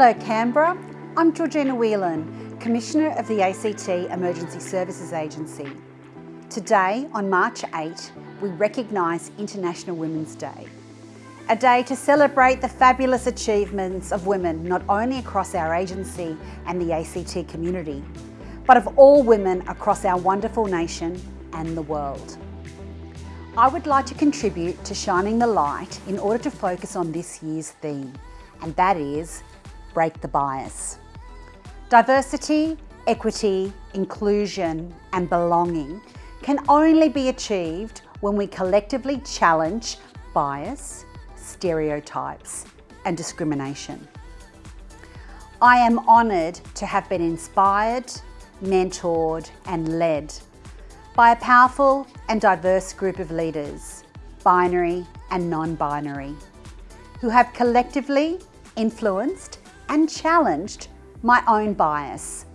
Hello Canberra, I'm Georgina Whelan, Commissioner of the ACT Emergency Services Agency. Today, on March 8, we recognise International Women's Day. A day to celebrate the fabulous achievements of women not only across our agency and the ACT community, but of all women across our wonderful nation and the world. I would like to contribute to shining the light in order to focus on this year's theme, and that is break the bias. Diversity, equity, inclusion and belonging can only be achieved when we collectively challenge bias, stereotypes and discrimination. I am honoured to have been inspired, mentored and led by a powerful and diverse group of leaders, binary and non-binary, who have collectively influenced and challenged my own bias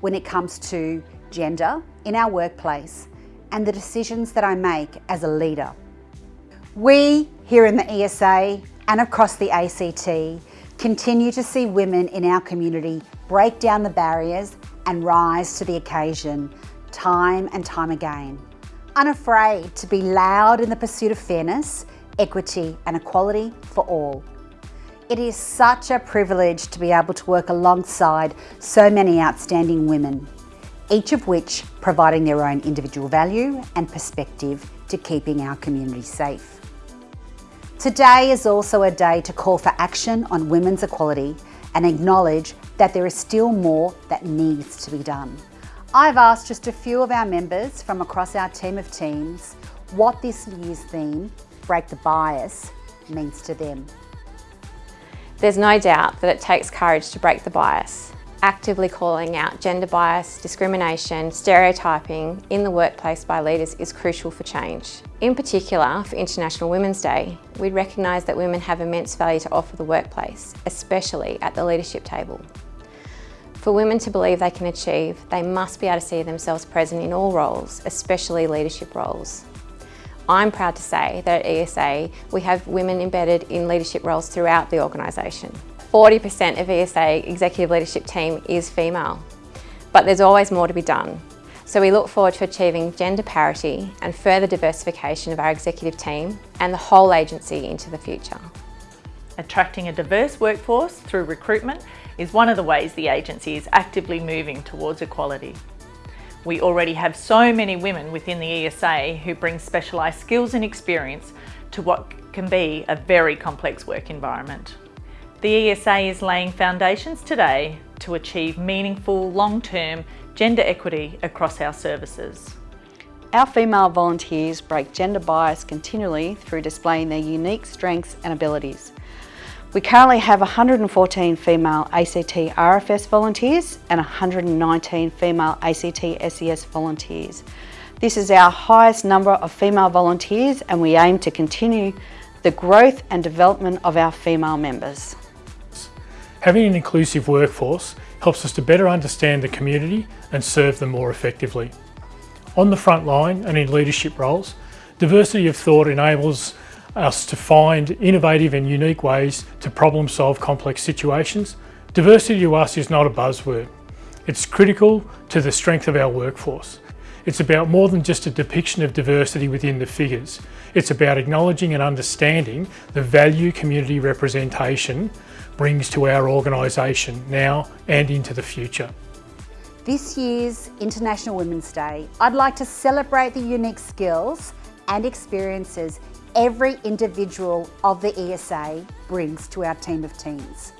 when it comes to gender in our workplace and the decisions that I make as a leader. We here in the ESA and across the ACT continue to see women in our community break down the barriers and rise to the occasion time and time again. Unafraid to be loud in the pursuit of fairness, equity and equality for all. It is such a privilege to be able to work alongside so many outstanding women, each of which providing their own individual value and perspective to keeping our community safe. Today is also a day to call for action on women's equality and acknowledge that there is still more that needs to be done. I've asked just a few of our members from across our team of teams what this year's theme, Break the Bias, means to them. There's no doubt that it takes courage to break the bias. Actively calling out gender bias, discrimination, stereotyping in the workplace by leaders is crucial for change. In particular, for International Women's Day, we recognise that women have immense value to offer the workplace, especially at the leadership table. For women to believe they can achieve, they must be able to see themselves present in all roles, especially leadership roles. I'm proud to say that at ESA we have women embedded in leadership roles throughout the organisation. 40% of ESA executive leadership team is female, but there's always more to be done. So we look forward to achieving gender parity and further diversification of our executive team and the whole agency into the future. Attracting a diverse workforce through recruitment is one of the ways the agency is actively moving towards equality. We already have so many women within the ESA who bring specialised skills and experience to what can be a very complex work environment. The ESA is laying foundations today to achieve meaningful, long-term gender equity across our services. Our female volunteers break gender bias continually through displaying their unique strengths and abilities. We currently have 114 female ACT RFS volunteers and 119 female ACT SES volunteers. This is our highest number of female volunteers and we aim to continue the growth and development of our female members. Having an inclusive workforce helps us to better understand the community and serve them more effectively. On the front line and in leadership roles, diversity of thought enables us to find innovative and unique ways to problem solve complex situations. Diversity to us is not a buzzword. It's critical to the strength of our workforce. It's about more than just a depiction of diversity within the figures. It's about acknowledging and understanding the value community representation brings to our organisation now and into the future. This year's International Women's Day, I'd like to celebrate the unique skills and experiences every individual of the ESA brings to our team of teams.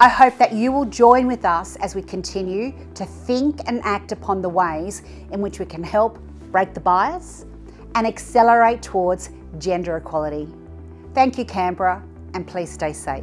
I hope that you will join with us as we continue to think and act upon the ways in which we can help break the bias and accelerate towards gender equality. Thank you Canberra and please stay safe.